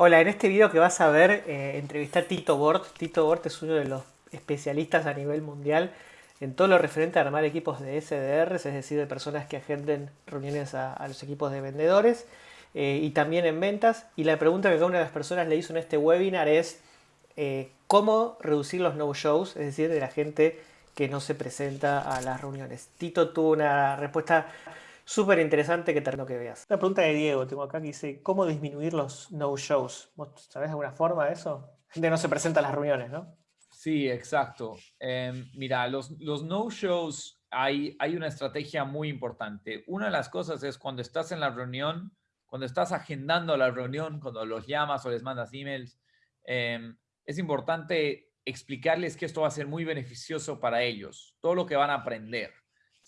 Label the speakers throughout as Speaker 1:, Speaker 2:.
Speaker 1: Hola, en este video que vas a ver, eh, entrevisté a Tito Bort. Tito Bort es uno de los especialistas a nivel mundial en todo lo referente a armar equipos de SDRs, es decir, de personas que agenden reuniones a, los equipos de vendedores eh, y también en ventas. Y la pregunta que cada una de las personas le hizo en este webinar es eh, cómo reducir los no-shows, es decir, de la gente que no se presenta a las reuniones. Tito tuvo una respuesta súper interesante que te que veas. La pregunta de Diego, tengo acá que dice, ¿cómo disminuir los no-shows? ¿Vos sabés alguna forma de eso? Gente no se presenta a las reuniones, ¿no?
Speaker 2: Sí, exacto. Em, mira, los, los no-shows, hay, hay una estrategia muy importante. Una de las cosas es cuando estás en la reunión, cuando estás agendando la reunión, cuando los llamas o les mandas emails, em, es importante explicarles que esto va a ser muy beneficioso para ellos, todo lo que van a aprender.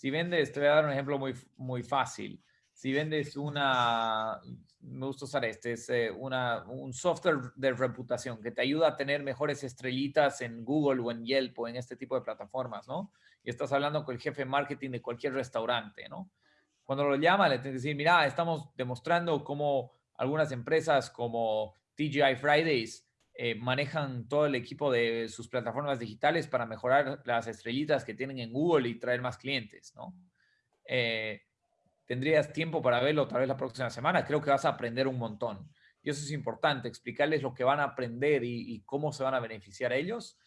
Speaker 2: Si vendes, te voy a dar un ejemplo muy, muy fácil. Si vendes una, me gusta usar este, es eh, una, un software de reputación que te ayuda a tener mejores estrellitas en Google o en Yelp o en este tipo de plataformas, ¿no? Y estás hablando con el jefe de marketing de cualquier restaurante, ¿no? Cuando lo llama, le tienes que decir, mira, estamos demostrando cómo algunas empresas como TGI Fridays eh, manejan todo el equipo de sus plataformas digitales para mejorar las estrellitas que tienen en Google y traer más clientes, ¿no? Eh, tendrías tiempo para verlo otra vez la próxima semana, creo que vas a aprender un montón. Y eso es importante, explicarles lo que van a aprender y, cómo se van a beneficiar ellos.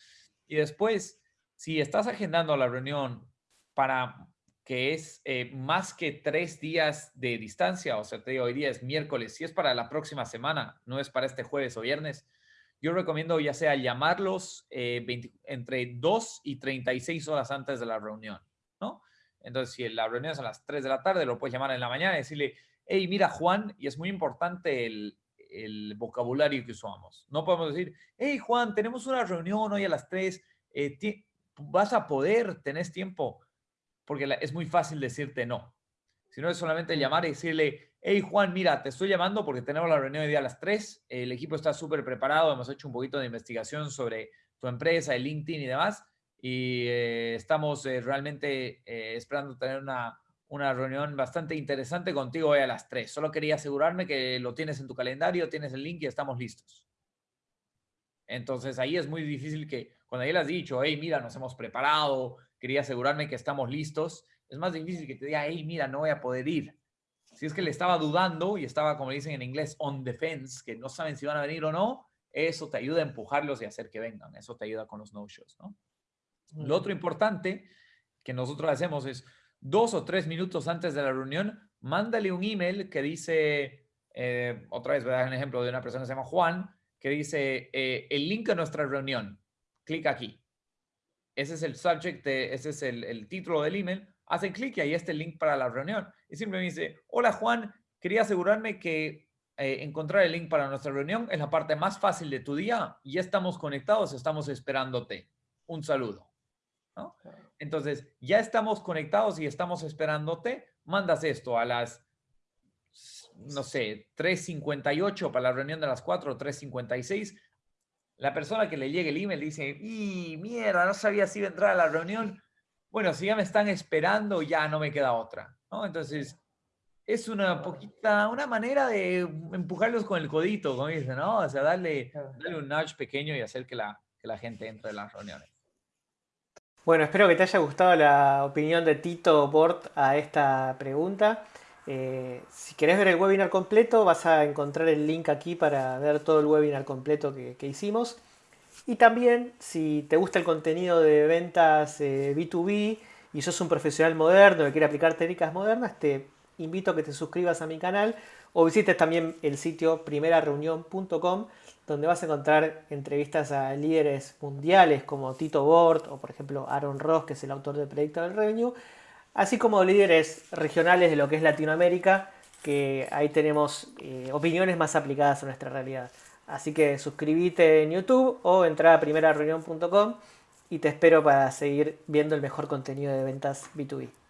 Speaker 2: Y después, si estás agendando la reunión para que es eh, más que tres días de distancia, o sea, te digo, hoy día es miércoles, si es para la próxima semana, no es para este jueves o viernes, yo recomiendo ya sea llamarlos eh, entre 2 y 36 horas antes de la reunión, ¿no? Entonces, si la reunión es a las 3 de la tarde, lo puedes llamar en la mañana y decirle, hey, mira, Juan, y es muy importante el, vocabulario que usamos. No podemos decir, hey, Juan, tenemos una reunión hoy a las 3, eh, vas a poder, tenés tiempo, porque es muy fácil decirte no. Si no es solamente llamar y decirle, hey Juan, mira, te estoy llamando porque tenemos la reunión de día a las 3, el equipo está súper preparado, hemos hecho un poquito de investigación sobre tu empresa, el LinkedIn y demás, y eh, estamos eh, realmente eh, esperando tener una, una reunión bastante interesante contigo hoy a las 3. Solo quería asegurarme que lo tienes en tu calendario, tienes el link y estamos listos. Entonces ahí es muy difícil que cuando ya le has dicho, hey, mira, nos hemos preparado, quería asegurarme que estamos listos, es más difícil que te diga, hey, mira, no voy a poder ir. Si es que le estaba dudando y estaba, como dicen en inglés, on defense, que no saben si van a venir o no, eso te ayuda a empujarlos y hacer que vengan. Eso te ayuda con los no-shows, ¿no? Lo otro importante que nosotros hacemos es dos o tres minutos antes de la reunión, mándale un email que dice, eh, otra vez voy a dar un ejemplo de una persona que se llama Juan, que dice, eh, el link a nuestra reunión, clic aquí. Ese es el subject, ese es el, el título del email hacen clic y ahí está el link para la reunión. Y simplemente dice, hola Juan, quería asegurarme que eh, encontrar el link para nuestra reunión es la parte más fácil de tu día. Ya estamos conectados, estamos esperándote. Un saludo. Entonces, ya estamos conectados y estamos esperándote. Mandas esto a las, no sé, 3.58 para la reunión de las 4, 3.56. La persona que le llegue el email dice, y mierda, no sabía si iba a entrar a la reunión bueno, si ya me están esperando, ya no me queda otra, ¿no? Entonces, es una poquita, una manera de empujarlos con el codito, como dicen, ¿no? O sea, darle, darle un nudge pequeño y hacer que la, que la gente entre en las reuniones.
Speaker 1: Bueno, espero que te haya gustado la opinión de Tito Bort a esta pregunta. Eh, si querés ver el webinar completo, vas a encontrar el link aquí para ver todo el webinar completo que, que hicimos. Y también, si te gusta el contenido de ventas B2B eh, y sos un profesional moderno que quiere aplicar técnicas modernas, te invito a que te suscribas a mi canal o visites también el sitio primerareunión.com donde vas a encontrar entrevistas a líderes mundiales como Tito Bort o por ejemplo Aaron Ross, que es el autor del proyecto del Revenue, así como líderes regionales de lo que es Latinoamérica, que ahí tenemos eh, opiniones más aplicadas a nuestra realidad. Así que suscríbete en YouTube o entra a primerareunión.com y te espero para seguir viendo el mejor contenido de ventas B2B.